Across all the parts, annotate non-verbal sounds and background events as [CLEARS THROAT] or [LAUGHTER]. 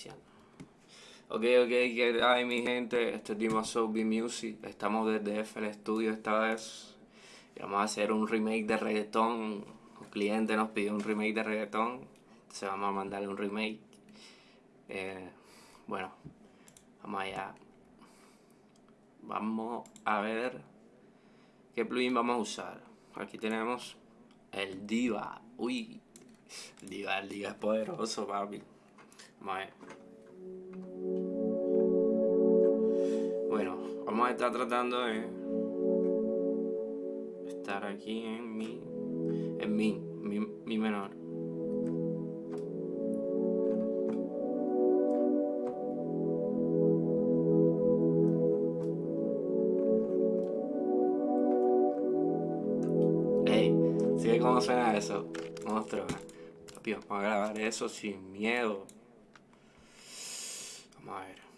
iniciando. Ok, ok, ¿qué hay mi gente? Este es Dima B Music. Estamos desde FL Studio esta vez. Y vamos a hacer un remake de reggaetón. Un cliente nos pidió un remake de reggaetón. Se vamos a mandarle un remake. Eh, bueno, vamos allá. Vamos a ver qué plugin vamos a usar. Aquí tenemos el Diva. Uy, Diva, el Diva es poderoso, papi. Ver. Bueno, vamos a estar tratando de estar aquí en mi, en mi, mi, mi menor. cómo suena eso. Monstruo. vamos a grabar eso sin miedo. Vamos a ver.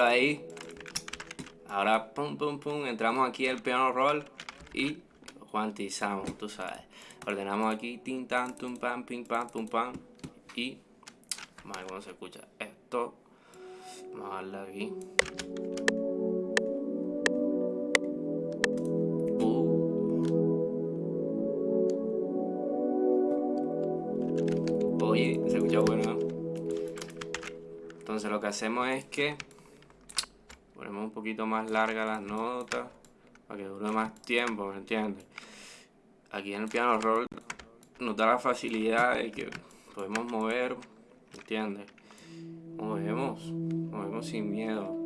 Ahí. Ahora, pum, pum, pum, entramos aquí el piano roll y cuantizamos, tú sabes. Ordenamos aquí, tin, tan, tum, pam, pim, pam, pum, pam. Y vamos a ver cómo se escucha esto. Vamos a darle aquí. Uh. Oye, se escucha bueno. Entonces lo que hacemos es que ponemos un poquito más larga las notas para que dure más tiempo, ¿me entiendes? Aquí en el piano roll nos da la facilidad de que podemos mover, ¿me entiendes? Movemos, movemos sin miedo.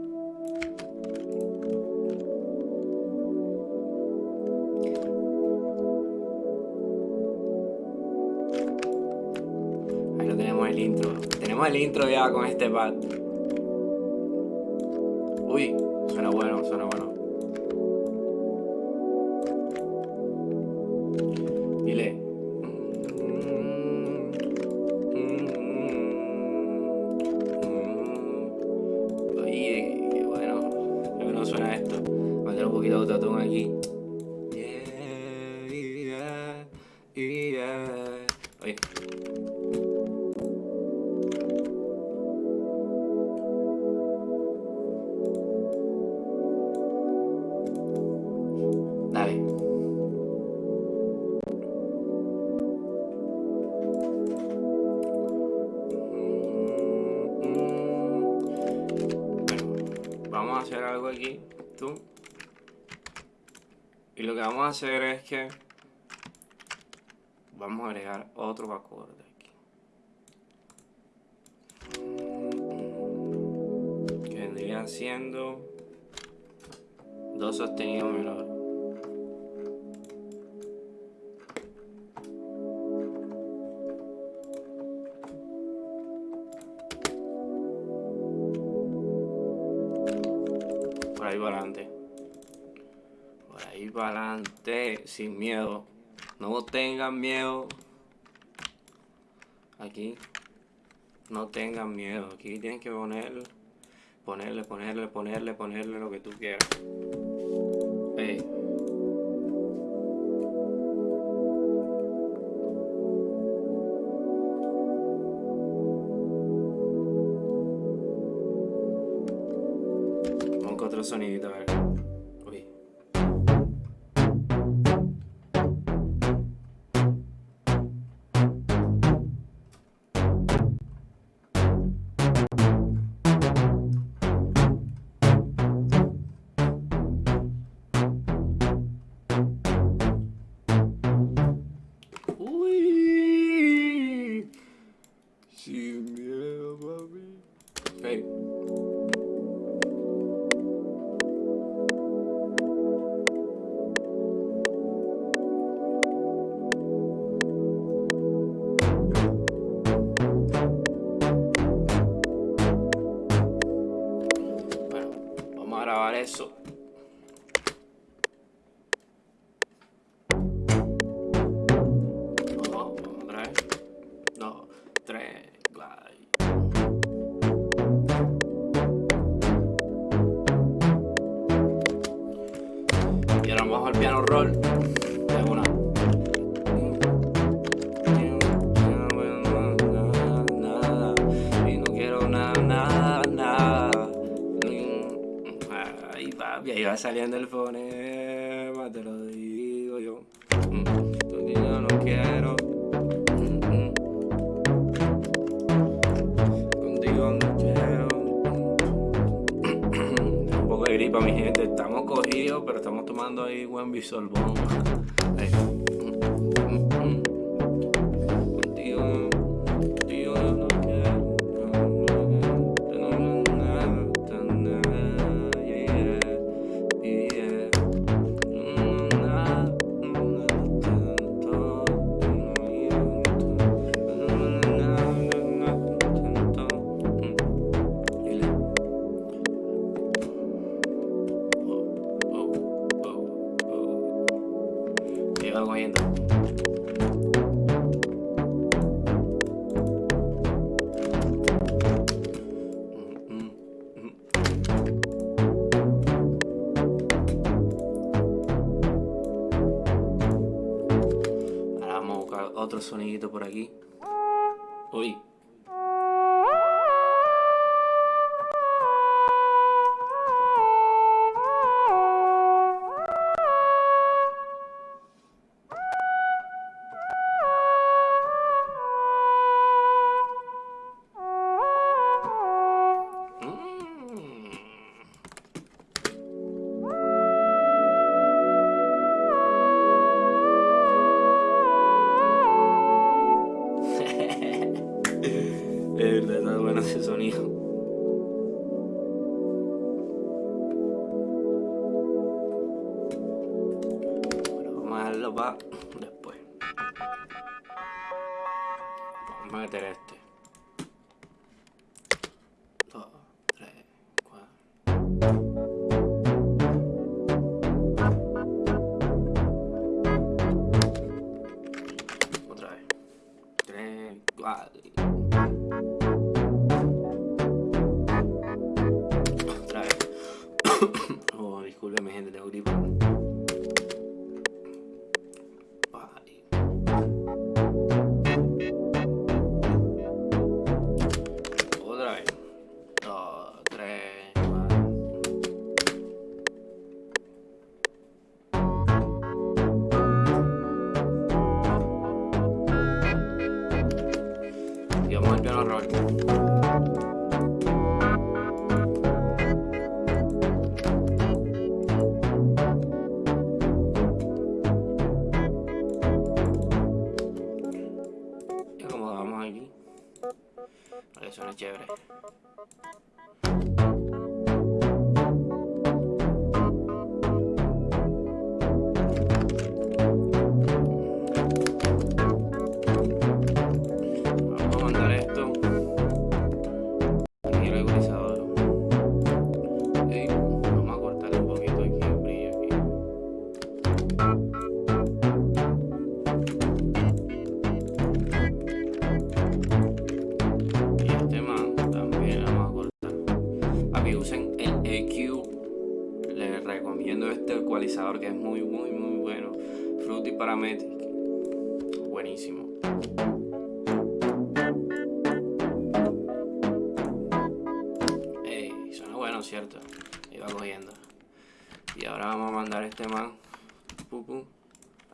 Ahí lo tenemos el intro. Tenemos el intro ya con este pad. Vamos a hacer algo aquí. Tú. Y lo que vamos a hacer es que vamos a agregar otro acorde aquí. Que vendría siendo dos sostenidos menores. Sin miedo. No tengan miedo. Aquí. No tengan miedo. Aquí tienen que poner, ponerle, ponerle, ponerle, ponerle lo que tú quieras. Con otro sonidito, Ahora vamos a buscar otro sonidito por aquí. Uy.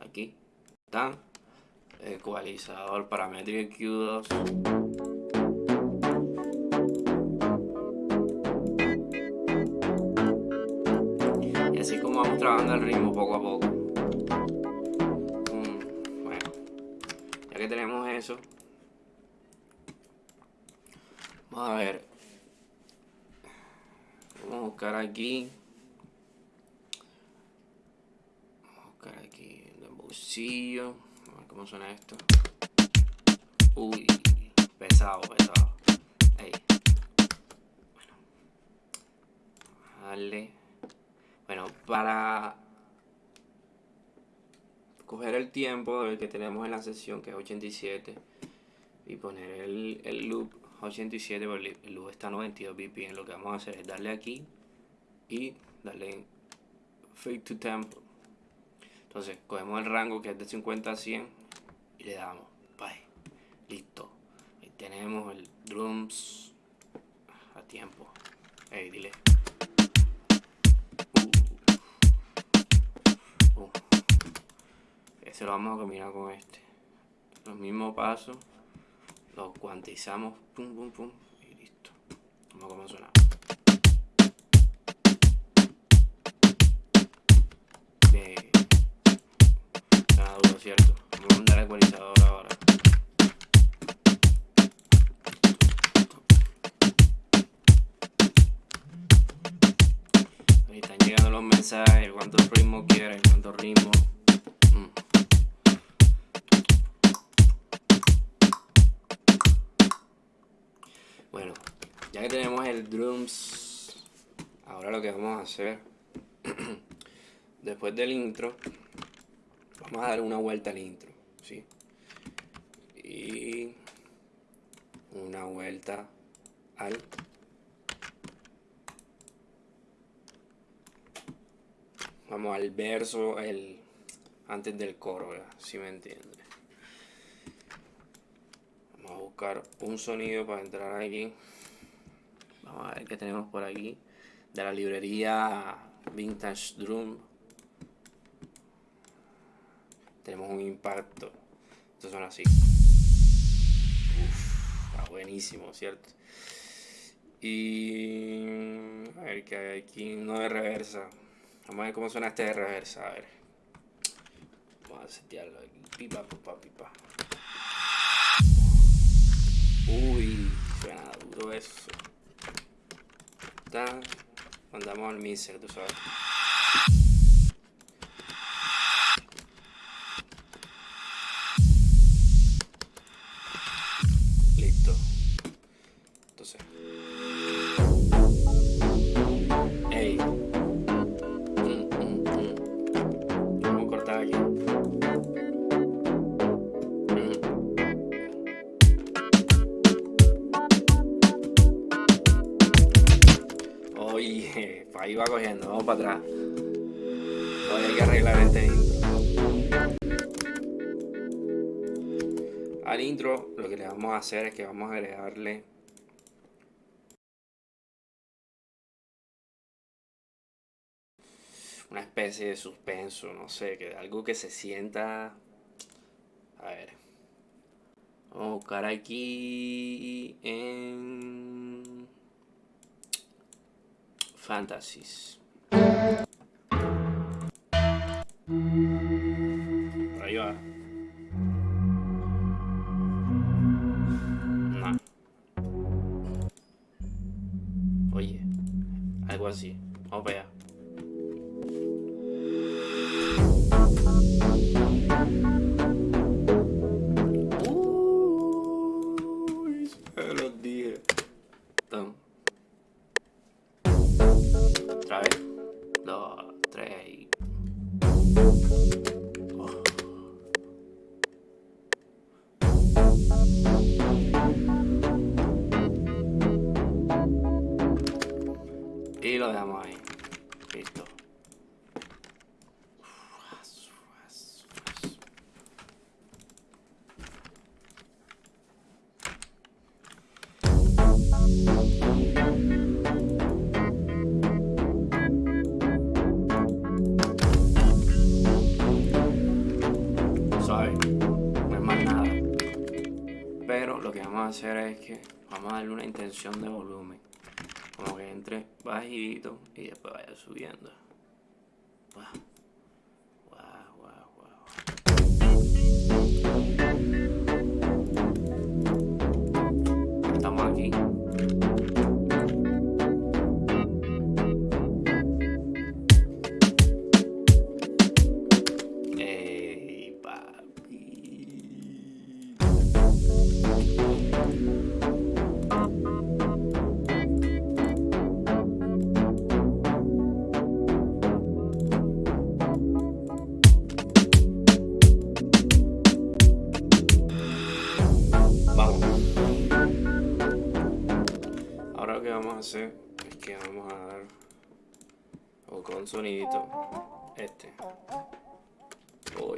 Aquí. Está. Ecualizador Parametric Q2. Y así como vamos trabajando el ritmo poco a poco. Mm, bueno, ya que tenemos eso, vamos a ver. Vamos a buscar aquí. Vamos a buscar aquí en el bolsillo. A ver cómo suena esto. Uy, pesado, pesado. Bueno. Bueno, para coger el tiempo del que tenemos en la sesión, que es 87, y poner el, el loop 87 porque el loop está a 92 bpm lo que vamos a hacer es darle aquí y darle fade to tempo entonces cogemos el rango que es de 50 a 100 y le damos bye listo ahí tenemos el drums a tiempo hey dile uh. Uh. ese lo vamos a combinar con este los mismos pasos lo cuantizamos, pum, pum, pum, y listo. Vamos a cómo suena. Duro, ¿cierto? Vamos a mandar ecualizador ahora. Ahí están llegando los mensajes, cuántos ritmos quieren, cuántos ritmos. ya que tenemos el drums ahora lo que vamos a hacer [CLEARS THROAT] después del intro vamos a dar una vuelta al intro ¿sí? y una vuelta al vamos al verso el antes del coro si me entiende vamos a buscar un sonido para entrar aquí Vamos a ver qué tenemos por aquí. De la librería Vintage Drum. Tenemos un impacto. Estos son así. está buenísimo, ¿cierto? Y... A ver qué hay aquí. Uno de reversa. Vamos a ver cómo suena este de reversa. A ver. Vamos a setearlo aquí. Pipa, pipa, pipa. Uy, suena duro eso mandamos al miser, tú sabes. Ahí va cogiendo, vamos para atrás. Hay que arreglar este intro. Al intro lo que le vamos a hacer es que vamos a agregarle una especie de suspenso, no sé, que algo que se sienta... A ver. Vamos a buscar aquí en... Fantasies. Hacer es que vamos a darle una intención de volumen como que entre bajito y después vaya subiendo. Hacer es que vamos a dar o con sonidito este. Algo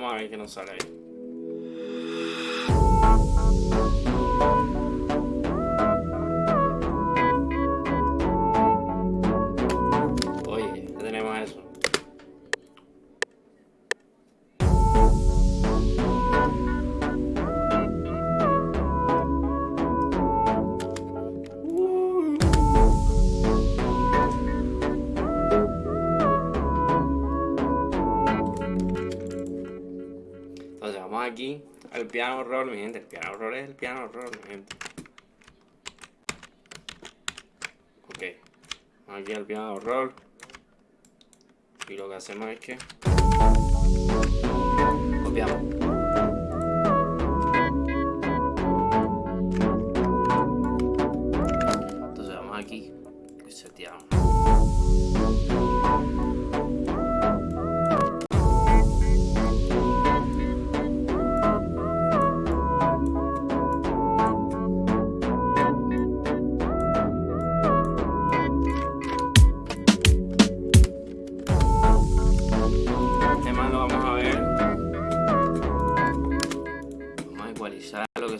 Vamos a ver sale. Piano roll, mi gente. El piano roll es el piano roll, mi gente. Ok. Vamos aquí al piano roll. Y lo que hacemos es que copiamos.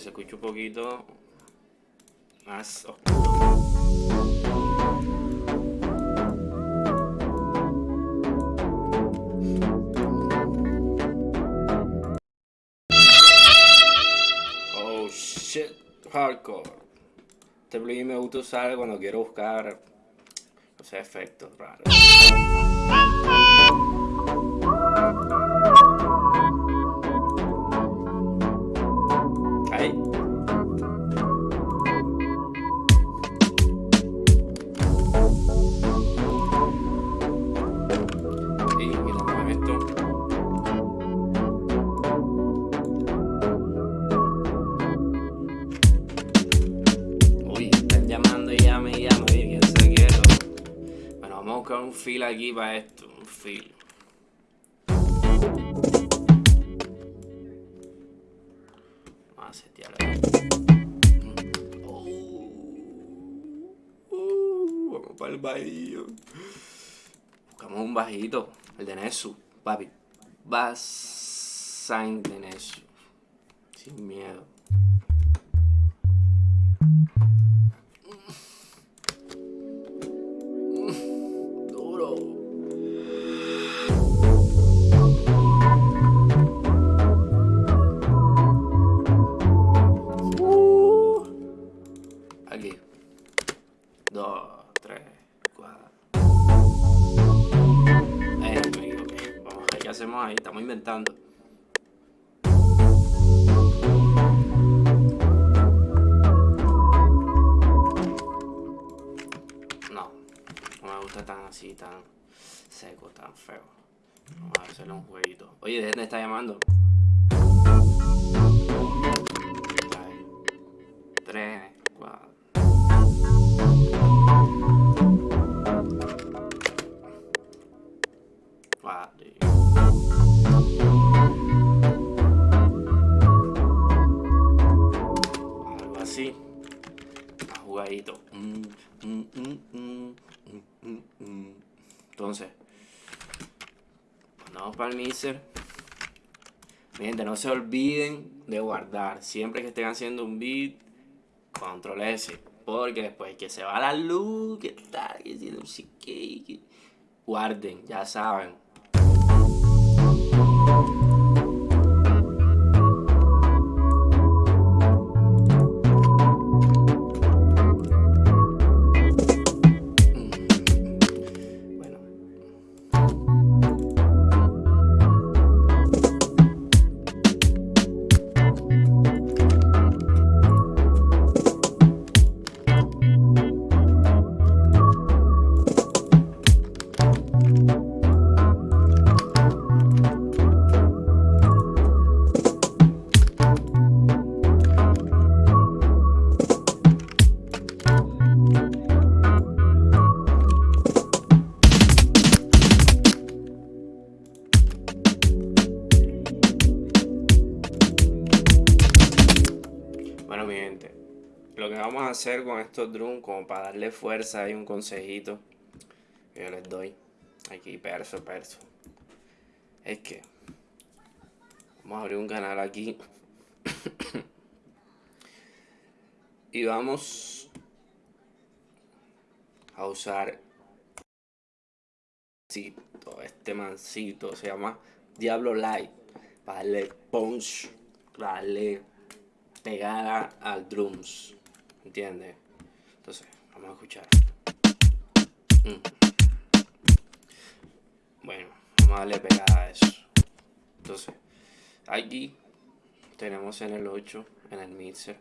Se escucha un poquito más oscuro. Oh shit, hardcore. Este plugin me gusta usar cuando quiero buscar sea, efectos raros. Un fil aquí para esto, un fil. Vamos a setear ahí. Oh, uh, vamos para el bajillo. Buscamos un bajito, el de Nesu, papi. Basain de Nesu. Sin miedo. Hacemos ahí, estamos inventando. No, no me gusta tan así, tan seco, tan feo. Vamos a hacerle un jueguito. Oye, ¿de dónde está llamando? Tres, cuatro. Entonces, cuando vamos para el mixer, mi gente, no se olviden de guardar. Siempre que estén haciendo un beat, control S. Porque después que se va la luz, que tal, que si no guarden, ya saben. Hacer con estos drums, como para darle fuerza, hay un consejito que yo les doy. Aquí, perso, perso. Es que vamos a abrir un canal aquí. [COUGHS] y vamos a usar este mancito se llama Diablo Light para darle punch, para darle pegada al drums, ¿entiendes? Entonces, vamos a escuchar. Mm. Bueno, vamos a darle pegada a eso. Entonces, aquí tenemos en el 8, en el mixer,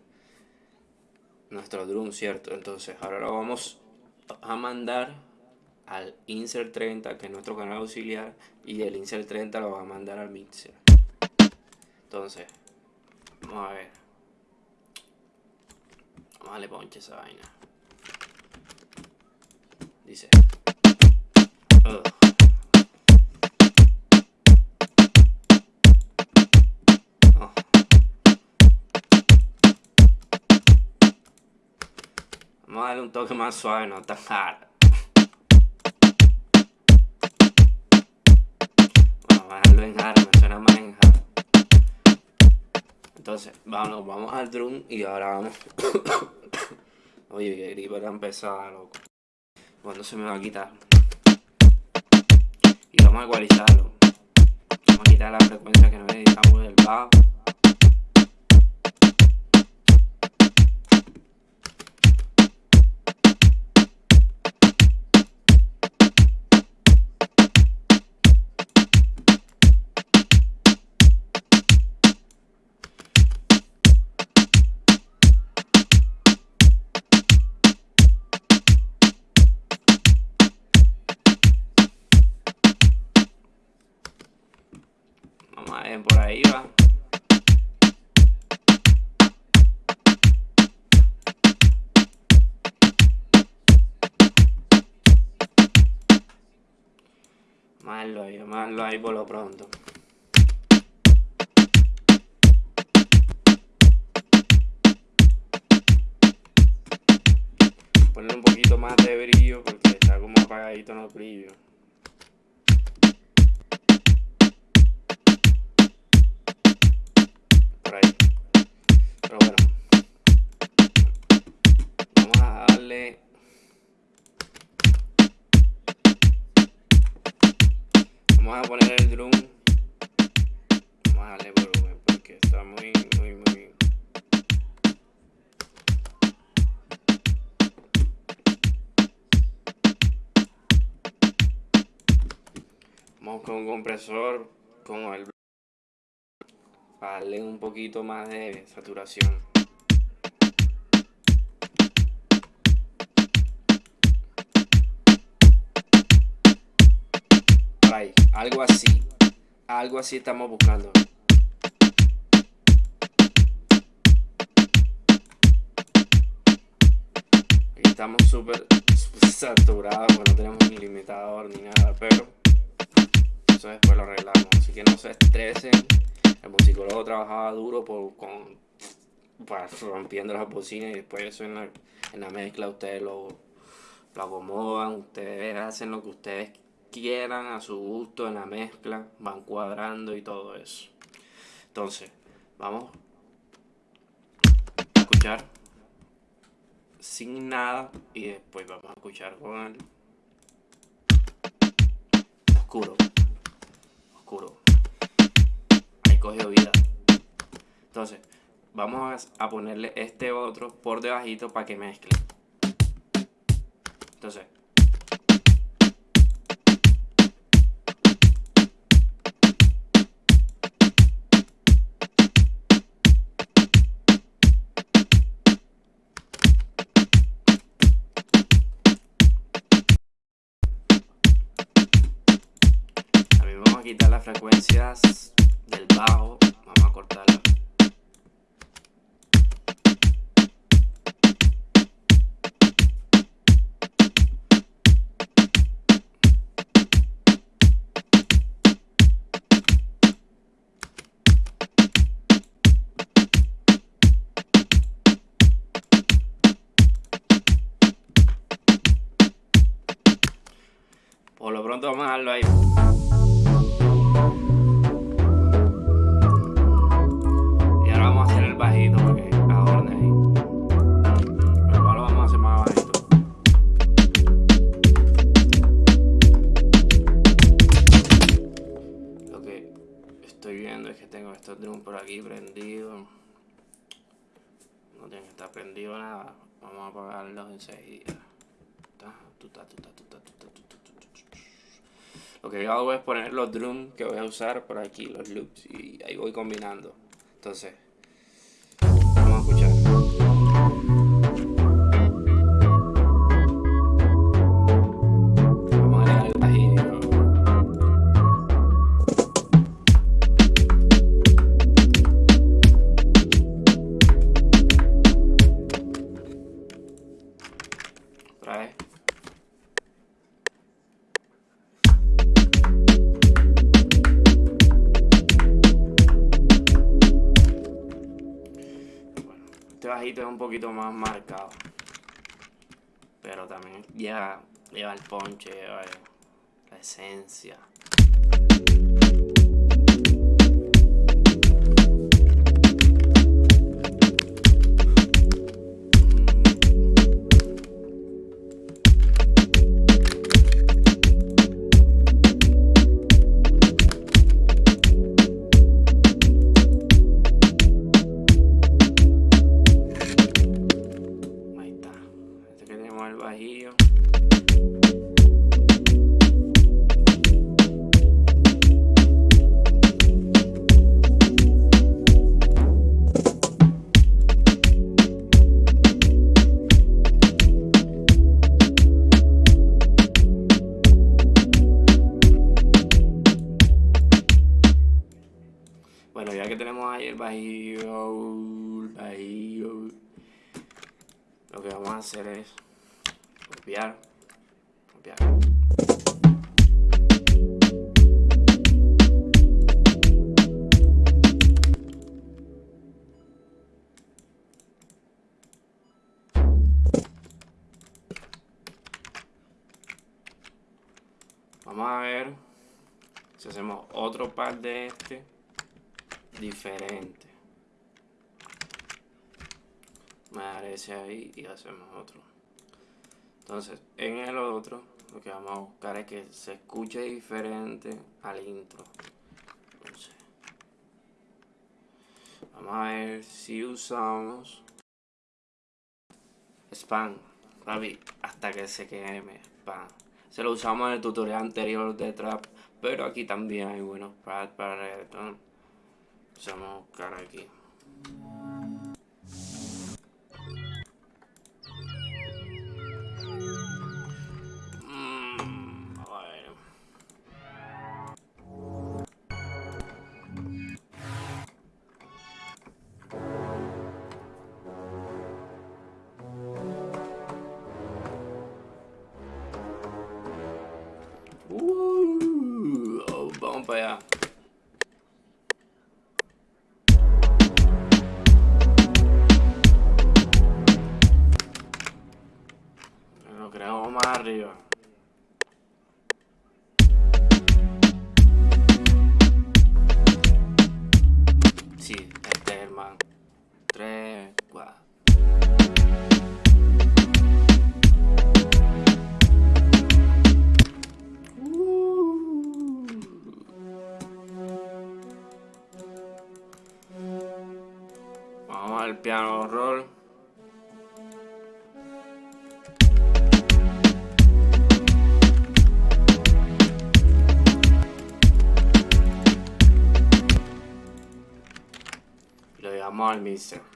nuestro drum, ¿cierto? Entonces, ahora lo vamos a mandar al insert 30 que es nuestro canal auxiliar y el insert 30 lo va a mandar al mixer entonces vamos a ver vamos a darle ponche esa vaina dice oh. Vamos a darle un toque más suave, no tan hard. bajarlo en hard, me suena más en hard. Entonces, vamos, vamos al drum y ahora vamos. [COUGHS] Oye, que gripa tan pesada, loco. ¿Cuándo se me va a quitar? Y vamos a ecualizarlo. Vamos a quitar la frecuencia que no necesitamos del bajo. Pronto. Poner un poquito más de brillo porque está como apagadito en el brillo. Vamos a poner el drum. Vamos a darle volumen porque está muy, muy, muy... Vamos con un compresor, con el... Para darle un poquito más de saturación. Algo así, algo así estamos buscando. Estamos súper saturados, no tenemos ni limitador ni nada, pero eso después lo arreglamos, así que no se estresen. El musicólogo trabajaba duro por, rompiendo las bocinas y después eso en la, en la mezcla ustedes lo, lo acomodan, ustedes hacen lo que ustedes quieran a su gusto en la mezcla, van cuadrando y todo eso. Entonces, vamos a escuchar sin nada y después vamos a escuchar con el oscuro, oscuro. Ahí cogió vida. Entonces, vamos a ponerle este otro por debajito para que mezcle. Entonces, quitar drums que voy a usar por aquí, los loops, y ahí voy combinando. Entonces, es un poquito más marcado. Pero también lleva, lleva el ponche, la esencia. Hacer es copiar, copiar. Vamos a ver si hacemos otro par de este diferente. Me ese ahí y hacemos otro. Entonces, en el otro, lo que vamos a buscar es que se escuche diferente al intro. Vamos a ver si usamos spam, papi, hasta que se queme spam. Se lo usamos en el tutorial anterior de trap, pero aquí también hay buenos pads para reggaeton. Vamos a buscar aquí. Lo llevamos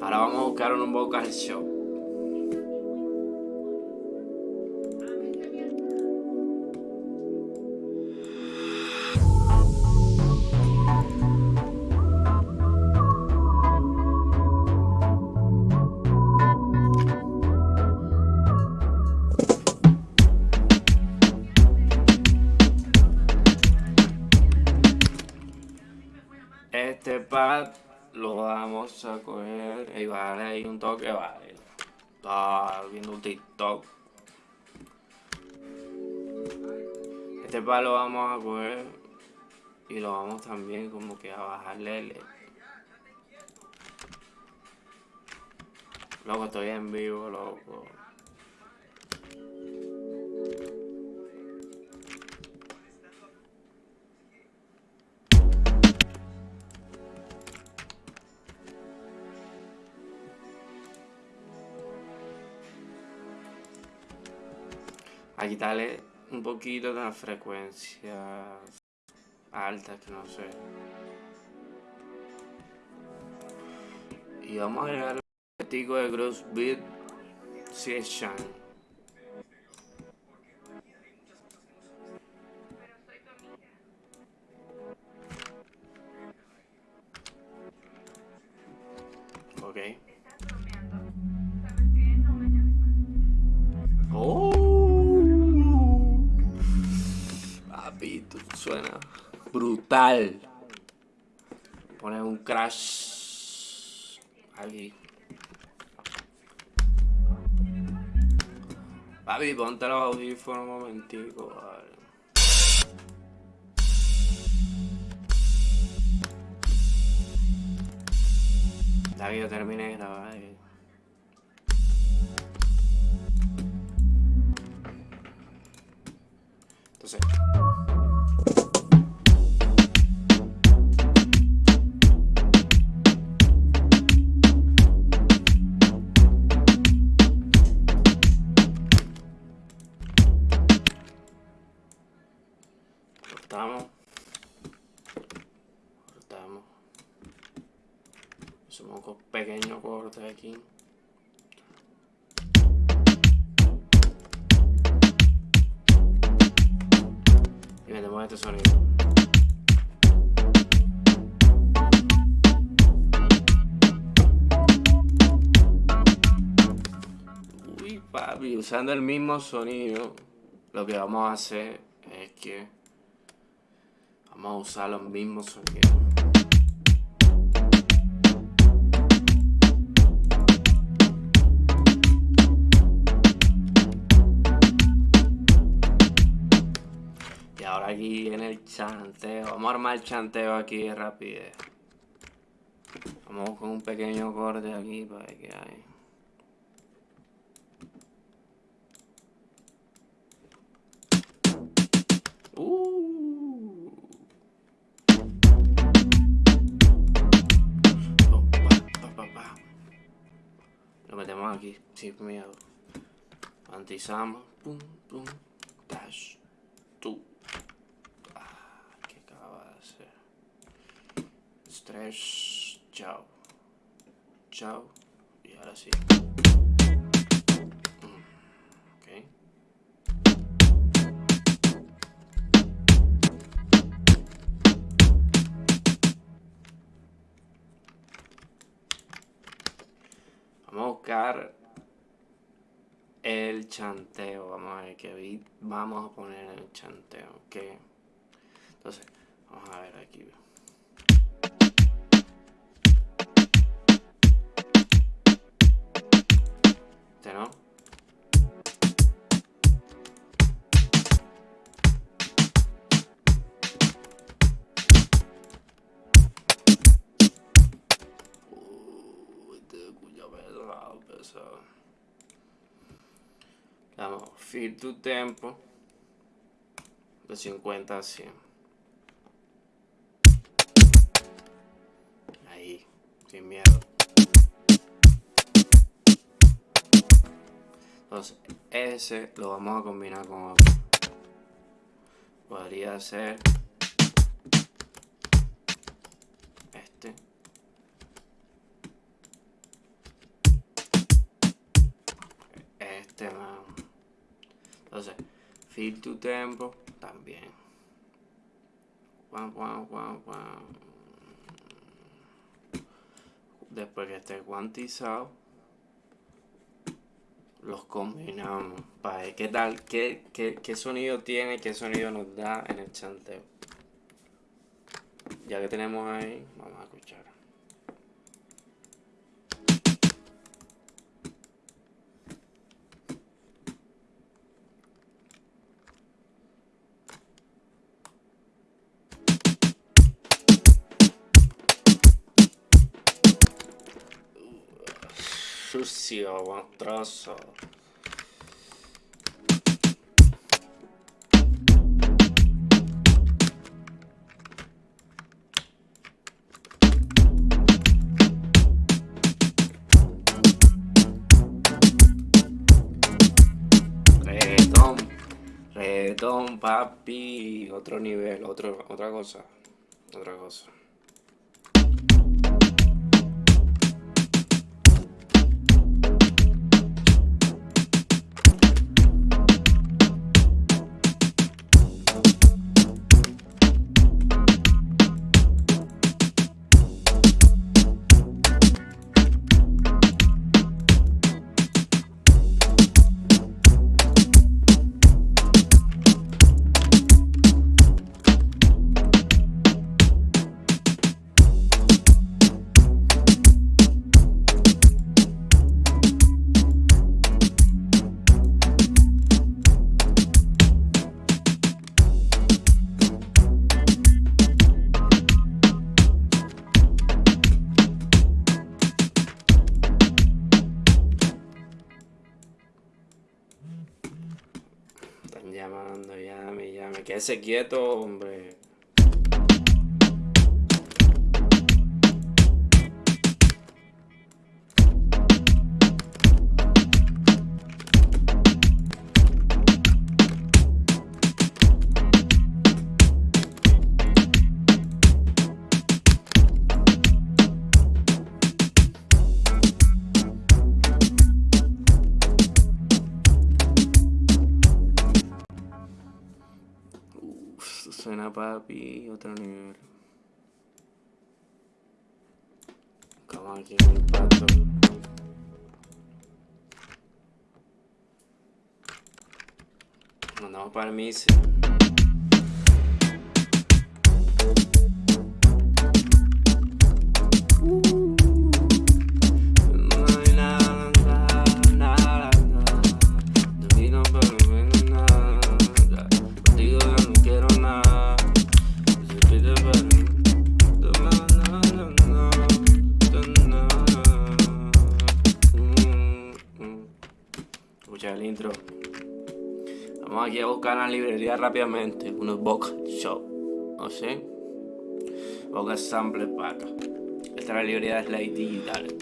Ahora vamos a buscar un vocal show. Este pad lo vamos a coger y lo vamos también como que a bajarle el... Loco, estoy en vivo, loco. A quitarle un poquito de la frecuencia alta, que no sé. Y vamos a agregar un poquitico de Gross Beat Session. Ok. Oh. Suena brutal. Poner un crash aquí. Papi, ponte los audífonos un momentico, vale. Ya que yo terminé de grabar. Eh. Entonces... aquí y metemos este sonido uy papi usando el mismo sonido lo que vamos a hacer es que Vamos a usar los mismos sonidos. Aquí en el chanteo, vamos a armar el chanteo aquí rápido. Vamos con un pequeño corte aquí para que hay. metemos aquí, sin miedo. Antizamos, pum, pum, dash, tú. Ah, ¿qué acaba de hacer? Stretch, chao. Chao. Y ahora sí. el chanteo. Vamos a ver qué beat vamos a poner el chanteo. Que entonces, vamos a ver aquí. Este no. pesado. Vamos, feel tu tempo. De 50 a 100. Ahí, sin miedo. Entonces, ese lo vamos a combinar con otro. Podría ser este. Este, man. Entonces, feel to tempo también. Después que esté cuantizado, los combinamos para qué tal, qué, qué, qué sonido tiene, qué sonido nos da en el chanteo. Ya que tenemos ahí, vamos a escuchar. Sucio, monstruoso. Reggaetón, papi, otro nivel, otro, otra cosa, otra cosa. Llame. Quédese quieto, hombre. Papi, otro nivel. Vamos aquí en el pato. Mandamos para el misi. La rápidamente unos vocal show. ¿O sí? Vocal sample para acá. Esta es la librería de Slide Digital.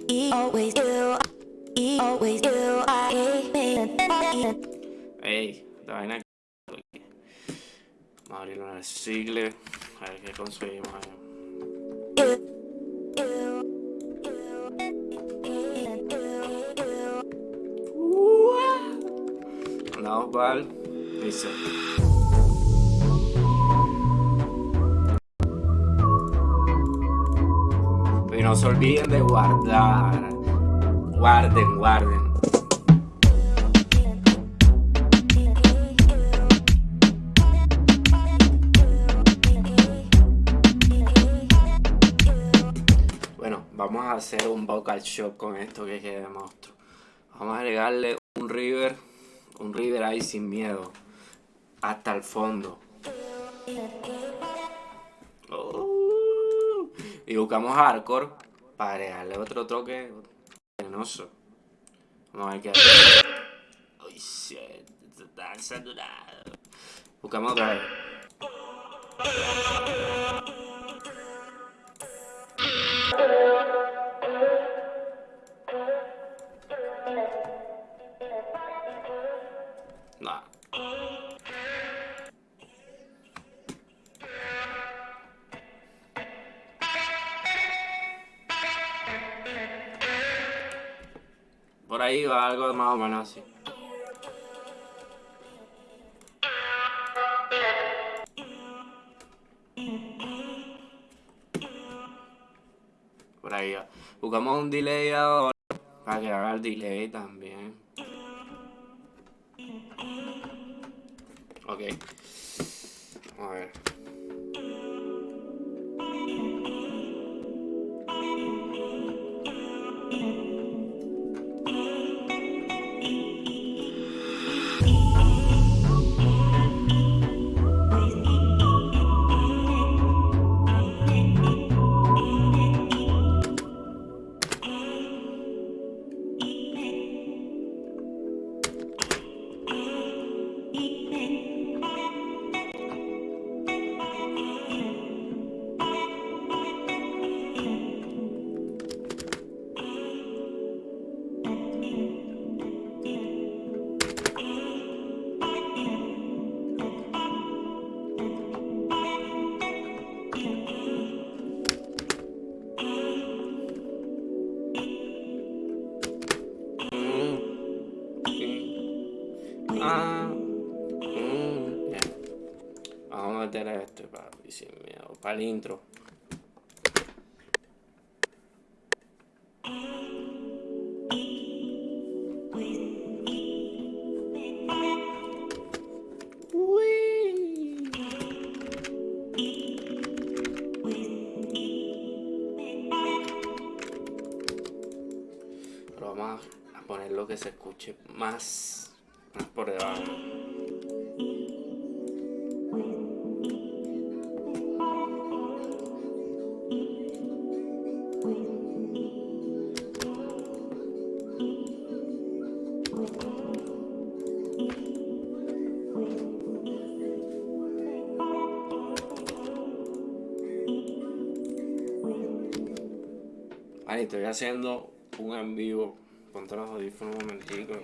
Ey, esta vaina. Vamos a abrirlo en el sigle. A ver qué conseguimos ahí. Vamos para no se olviden de guardar. Guarden, guarden. Bueno, vamos a hacer un vocal shock con esto que quede monstruo. Vamos a agregarle un river un river ahí sin miedo. Hasta el fondo. Oh. Y buscamos hardcore para agregarle otro toque venenoso. Vamos a ver qué. Uy, shit. Está saturado. Buscamos otra vez. Por ahí va algo más o menos así. Por ahí va. Buscamos un delay ahora para que haga el delay también. Ok. A ver. Para el intro. Pero vamos a poner lo que se escuche más por debajo. Estoy haciendo un en vivo. Ponte los audífonos un momentico.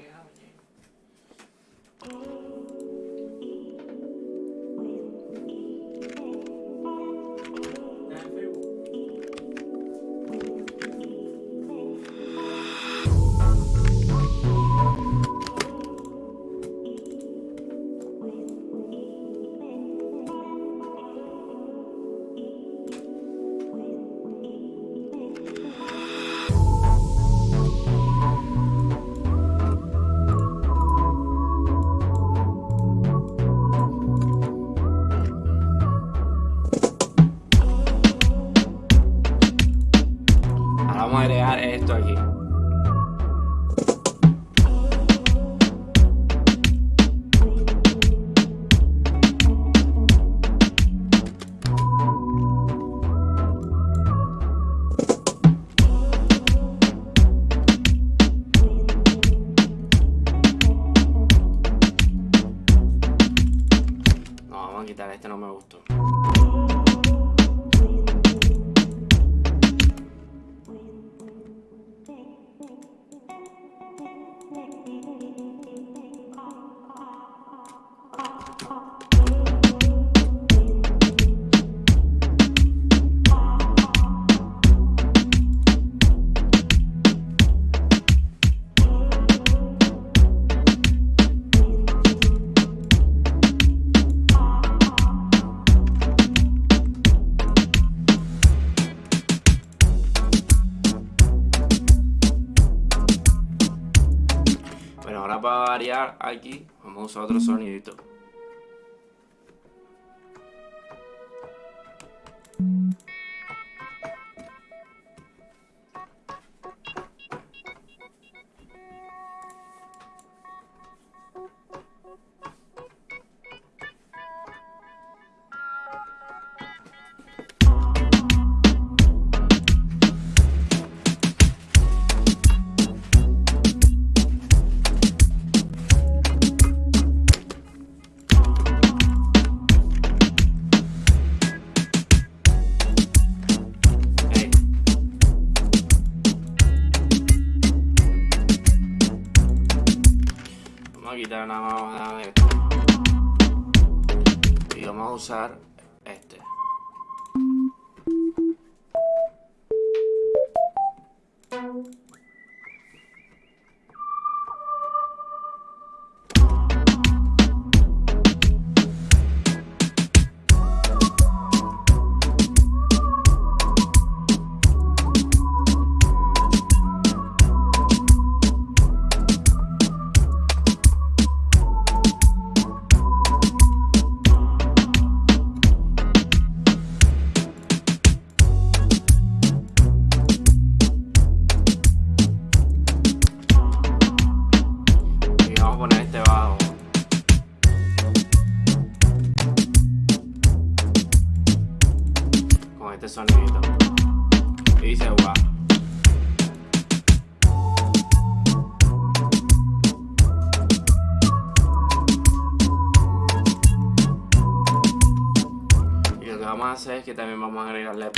Para variar aquí, vamos a usar otro sonidito. Y vamos a agregarle.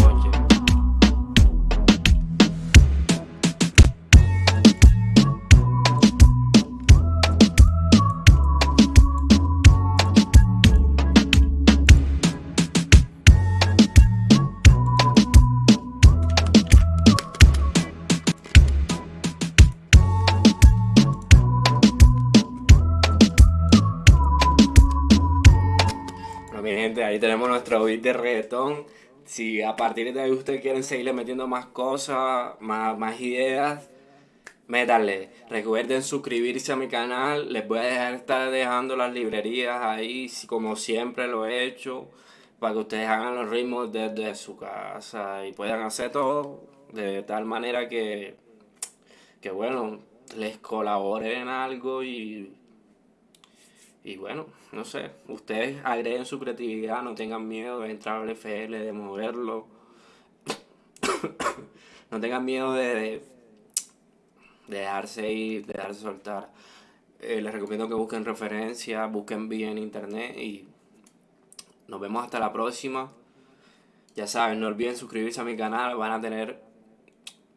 Bueno, mi gente, ahí tenemos nuestro beat de reggaetón. Si a partir de ahí ustedes quieren seguirle metiendo más cosas, más, más ideas, métanle. Recuerden suscribirse a mi canal. Les voy a dejar estar dejando las librerías ahí, como siempre lo he hecho, para que ustedes hagan los ritmos desde su casa y puedan hacer todo de tal manera que, que bueno, les colabore en algo y y bueno, no sé, ustedes agreguen su creatividad, no tengan miedo de entrar al FL, de moverlo. [COUGHS] no tengan miedo de, de, de dejarse ir, de dejarse soltar. Eh, les recomiendo que busquen referencias, busquen bien en internet y nos vemos hasta la próxima. Ya saben, no olviden suscribirse a mi canal, van a tener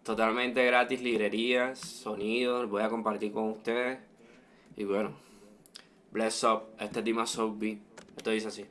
totalmente gratis librerías, sonidos, voy a compartir con ustedes. Y bueno. Bless up, este es Dima Beat. Esto dice así.